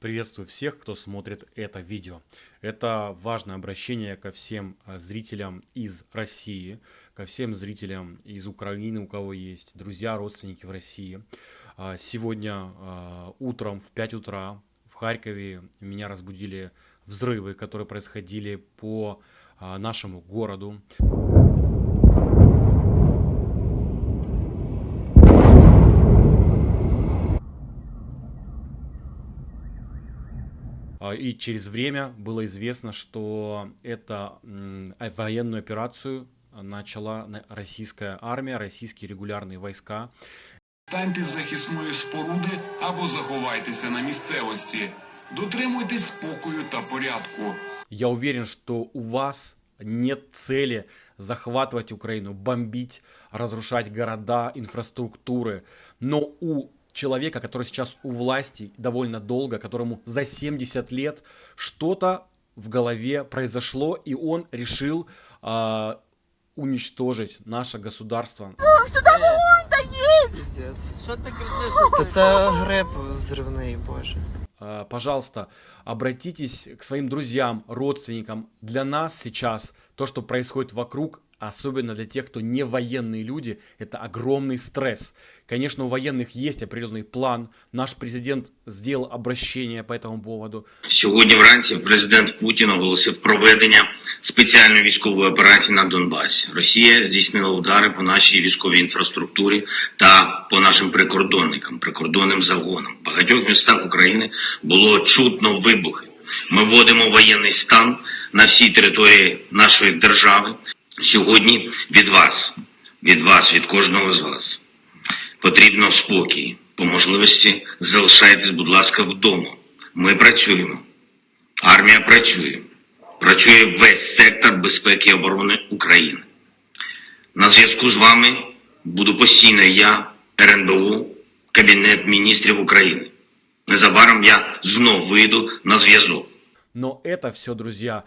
Приветствую всех, кто смотрит это видео. Это важное обращение ко всем э, зрителям из России, ко всем зрителям из Украины, у кого есть друзья, родственники в России. А, сегодня а, утром в 5 утра в Харькове меня разбудили взрывы, которые происходили по а, нашему городу. и через время было известно, что это военную операцию начала российская армия, российские регулярные войска. Станьте з захисної споруди або заховайтеся на місцевості. Дотримуйтесь спокою та порядку. Я уверен, что у вас нет цели захватывать Украину, бомбить, разрушать города, инфраструктуры. Но у человека, который сейчас у власти довольно долго, которому за 70 лет что-то в голове произошло, и он решил э, уничтожить наше государство. Сюда вогонь доїть! Що ти кричиш? Та це гриб взривний, боже. А, пожалуйста, обратитесь к своим друзьям, родственникам. Для нас сейчас то, что происходит вокруг, особенно для тех, кто не военные люди, это огромный стресс. Конечно, у военных есть определенный план. Наш президент сделал обращение по этому поводу. Сьогодні вранці президент Путін оголосив проведення спеціальної військової операції на Донбасі. Росія здійснила удари по нашій військовій інфраструктурі та по нашим прикордонникам, прикордонним загонам. В багатьох містах України було чутно вибухи. Ми вводимо воєнний стан на всій території нашої держави. Сьогодні від вас, від вас, від кожного з вас потрібно спокій. По можливості залишайтесь, будь ласка, вдома. Ми працюємо. Армія працює. Працює весь сектор безпеки і оборони України. На зв'язку з вами буду постійно я, РНБУ, Кабінет міністрів України. Незабаром я знов вийду на зв'язок. Но это все, друзья,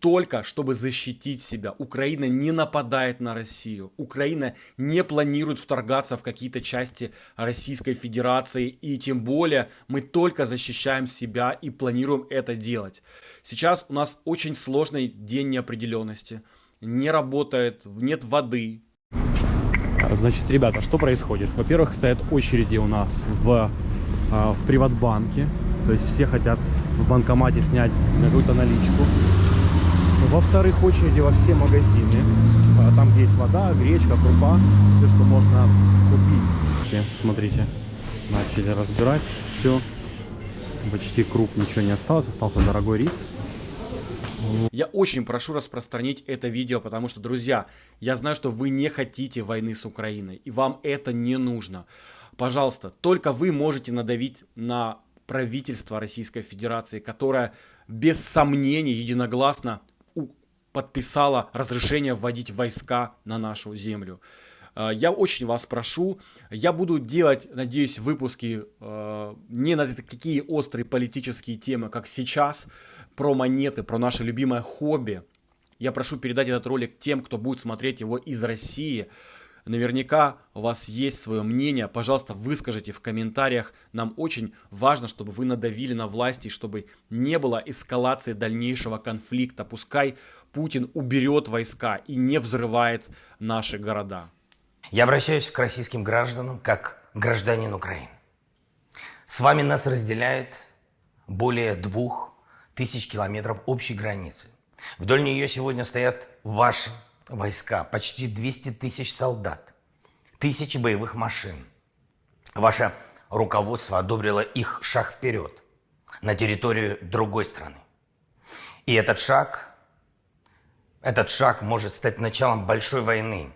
только чтобы защитить себя. Украина не нападает на Россию. Украина не планирует вторгаться в какие-то части Российской Федерации. И тем более мы только защищаем себя и планируем это делать. Сейчас у нас очень сложный день неопределенности. Не работает, нет воды. Значит, ребята, что происходит? Во-первых, стоят очереди у нас в, а, в Приватбанке. То есть все хотят в банкомате снять какую-то наличку. Во-вторых, очереди во все магазины. А, там, где есть вода, гречка, крупа, все, что можно купить. Смотрите, начали разбирать все. Почти круп ничего не осталось, остался дорогой рис. Я очень прошу распространить это видео, потому что, друзья, я знаю, что вы не хотите войны с Украиной, и вам это не нужно. Пожалуйста, только вы можете надавить на правительство Российской Федерации, которое без сомнений единогласно подписало разрешение вводить войска на нашу землю. Э, я очень вас прошу, я буду делать, надеюсь, выпуски э, не на такие острые политические темы, как сейчас, про монеты, про наше любимое хобби. Я прошу передать этот ролик тем, кто будет смотреть его из России, Наверняка у вас есть свое мнение, пожалуйста, выскажите в комментариях. Нам очень важно, чтобы вы надавили на власти, чтобы не было эскалации дальнейшего конфликта. Пускай Путин уберет войска и не взрывает наши города. Я обращаюсь к российским гражданам как гражданин Украины. С вами нас разделяет более двух тысяч километров общей границы. Вдоль нее сегодня стоят ваши войска, почти 200 тысяч солдат, тысячи боевых машин. Ваше руководство одобрило их шаг вперед на территорию другой страны. И этот шаг, этот шаг может стать началом большой войны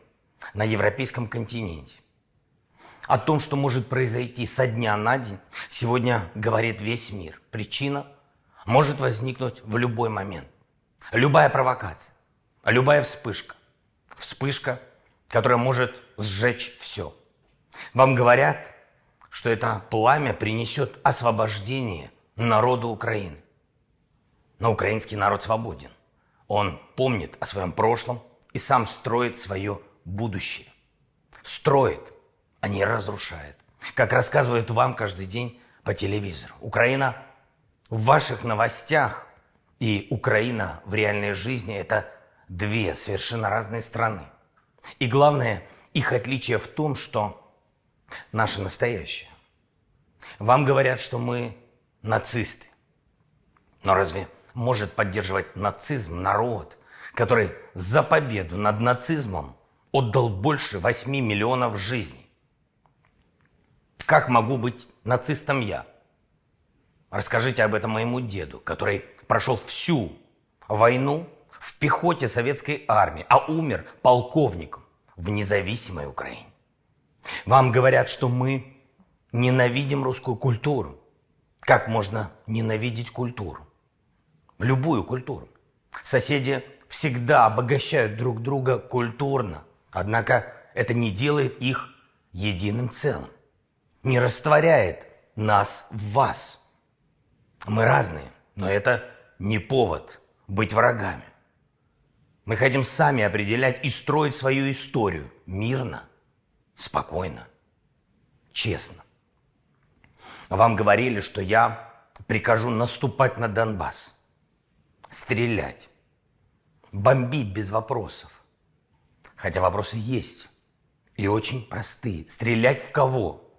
на европейском континенте. О том, что может произойти со дня на день, сегодня говорит весь мир. Причина может возникнуть в любой момент. Любая провокация, любая вспышка, вспышка, которая может сжечь все. Вам говорят, что это пламя принесет освобождение народу Украины. Но украинский народ свободен. Он помнит о своем прошлом и сам строит свое будущее. Строит, а не разрушает. Как рассказывают вам каждый день по телевизору. Украина в ваших новостях и Украина в реальной жизни – это две совершенно разные страны. И главное, их отличие в том, что наше настоящее. Вам говорят, что мы нацисты. Но разве может поддерживать нацизм народ, который за победу над нацизмом отдал больше 8 миллионов жизней? Как могу быть нацистом я? Расскажите об этом моему деду, который прошел всю войну в пехоте советской армии, а умер полковником в независимой Украине. Вам говорят, что мы ненавидим русскую культуру. Как можно ненавидеть культуру? Любую культуру. Соседи всегда обогащают друг друга культурно, однако это не делает их единым целым, не растворяет нас в вас. Мы разные, но это не повод быть врагами. Мы хотим сами определять и строить свою историю мирно, спокойно, честно. Вам говорили, что я прикажу наступать на Донбасс, стрелять, бомбить без вопросов. Хотя вопросы есть и очень простые. Стрелять в кого?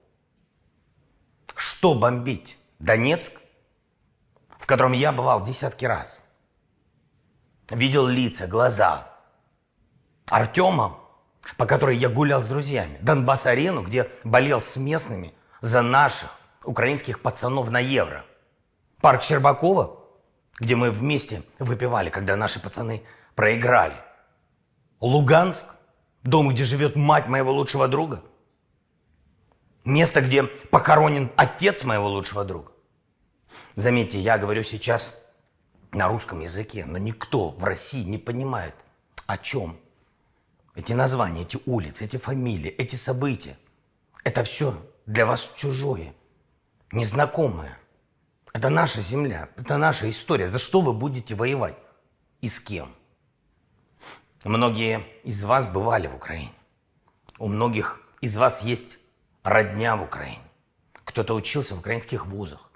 Что бомбить? Донецк, в котором я бывал десятки раз. Видел лица, глаза. Артема, по которой я гулял с друзьями. Донбасс-арену, где болел с местными за наших украинских пацанов на евро. Парк Щербакова, где мы вместе выпивали, когда наши пацаны проиграли. Луганск, дом, где живет мать моего лучшего друга. Место, где похоронен отец моего лучшего друга. Заметьте, я говорю сейчас на русском языке, но никто в России не понимает, о чем эти названия, эти улицы, эти фамилии, эти события. Это все для вас чужое незнакомое. Это наша земля, это наша история. За что вы будете воевать? И с кем? Многие из вас бывали в Украине. У многих из вас есть родня в Украине. Кто-то учился в украинских вузах,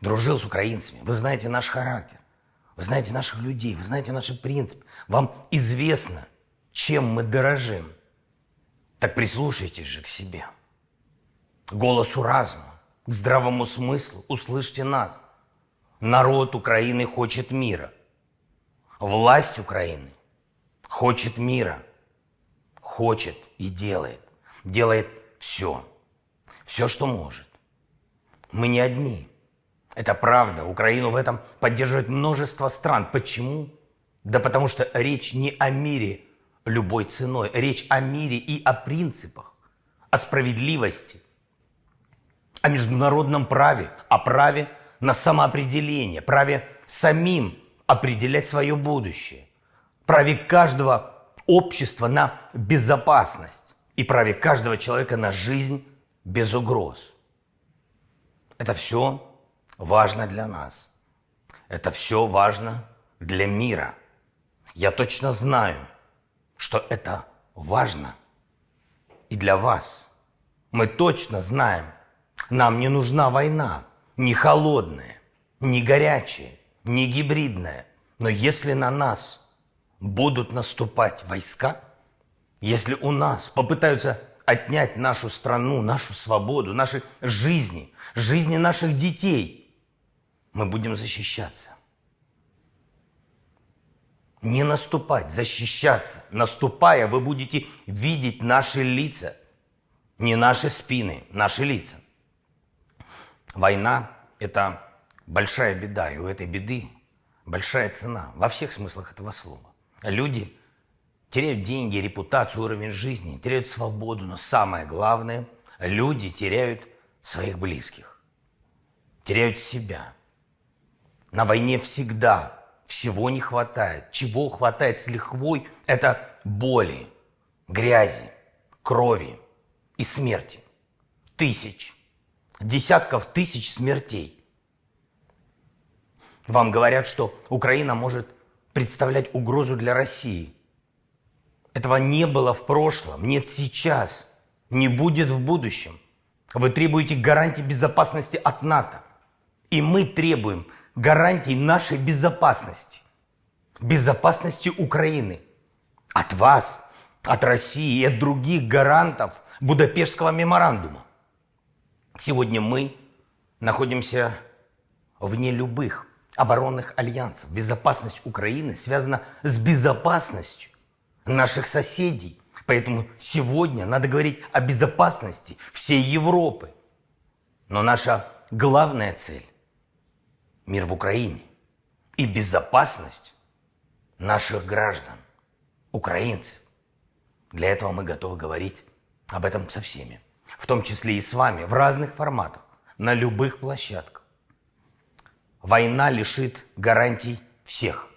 дружил с украинцами. Вы знаете наш характер, вы знаете наших людей, вы знаете наши принципы. Вам известно, чем мы дорожим. Так прислушайтесь же к себе, голосу разума к здравому смыслу, услышьте нас. Народ Украины хочет мира. Власть Украины хочет мира. Хочет и делает. Делает все. Все, что может. Мы не одни. Это правда. Украину в этом поддерживает множество стран. Почему? Да потому что речь не о мире любой ценой. Речь о мире и о принципах, о справедливости – о международном праве, о праве на самоопределение, праве самим определять свое будущее, праве каждого общества на безопасность и праве каждого человека на жизнь без угроз. Это все важно для нас. Это все важно для мира. Я точно знаю, что это важно и для вас. Мы точно знаем – нам не нужна война, не холодная, не горячая, не гибридная. Но если на нас будут наступать войска, если у нас попытаются отнять нашу страну, нашу свободу, наши жизни, жизни наших детей, мы будем защищаться. Не наступать, защищаться. Наступая, вы будете видеть наши лица, не наши спины, наши лица. Война – это большая беда, и у этой беды большая цена во всех смыслах этого слова. Люди теряют деньги, репутацию, уровень жизни, теряют свободу, но самое главное – люди теряют своих близких, теряют себя. На войне всегда всего не хватает. Чего хватает с лихвой – это боли, грязи, крови и смерти. Тысяч – десятков тысяч смертей. Вам говорят, что Украина может представлять угрозу для России. Этого не было в прошлом, нет сейчас, не будет в будущем. Вы требуете гарантий безопасности от НАТО. И мы требуем гарантий нашей безопасности. Безопасности Украины. От вас, от России и от других гарантов Будапештского меморандума. Сегодня мы находимся вне любых оборонных альянсов. Безопасность Украины связана с безопасностью наших соседей. Поэтому сегодня надо говорить о безопасности всей Европы. Но наша главная цель – мир в Украине и безопасность наших граждан, украинцев. Для этого мы готовы говорить об этом со всеми, в том числе и с вами, в разных форматах, на любых площадках. Война лишит гарантий всех.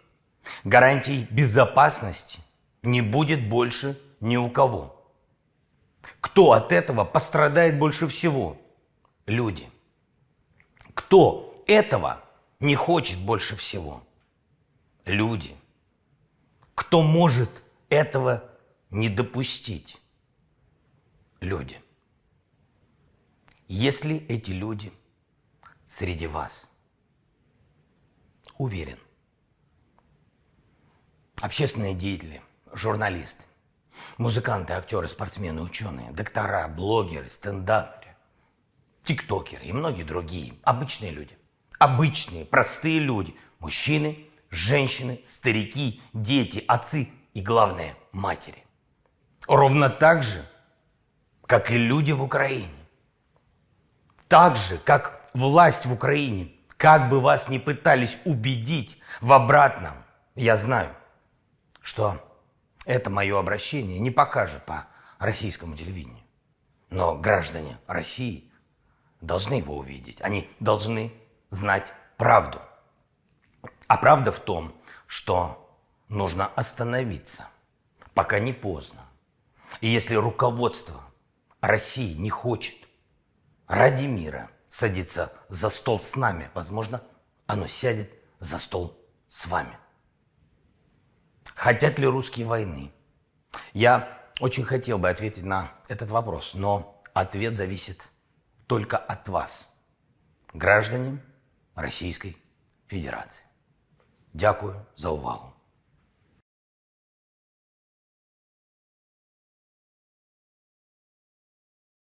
Гарантий безопасности не будет больше ни у кого. Кто от этого пострадает больше всего? Люди. Кто этого не хочет больше всего? Люди. Кто может этого не допустить? Люди. Если эти люди среди вас, уверен, общественные деятели, журналисты, музыканты, актеры, спортсмены, ученые, доктора, блогеры, стендаперы, тиктокеры и многие другие, обычные люди, обычные, простые люди, мужчины, женщины, старики, дети, отцы и, главное, матери. Ровно так же, как и люди в Украине. Так же, как власть в Украине, как бы вас ни пытались убедить в обратном, я знаю, что это мое обращение не покажет по российскому телевидению. Но граждане России должны его увидеть. Они должны знать правду. А правда в том, что нужно остановиться, пока не поздно. И если руководство России не хочет ради мира садиться за стол с нами, возможно, оно сядет за стол с вами. Хотят ли русские войны? Я очень хотел бы ответить на этот вопрос, но ответ зависит только от вас, граждане Российской Федерации. Дякую за увагу.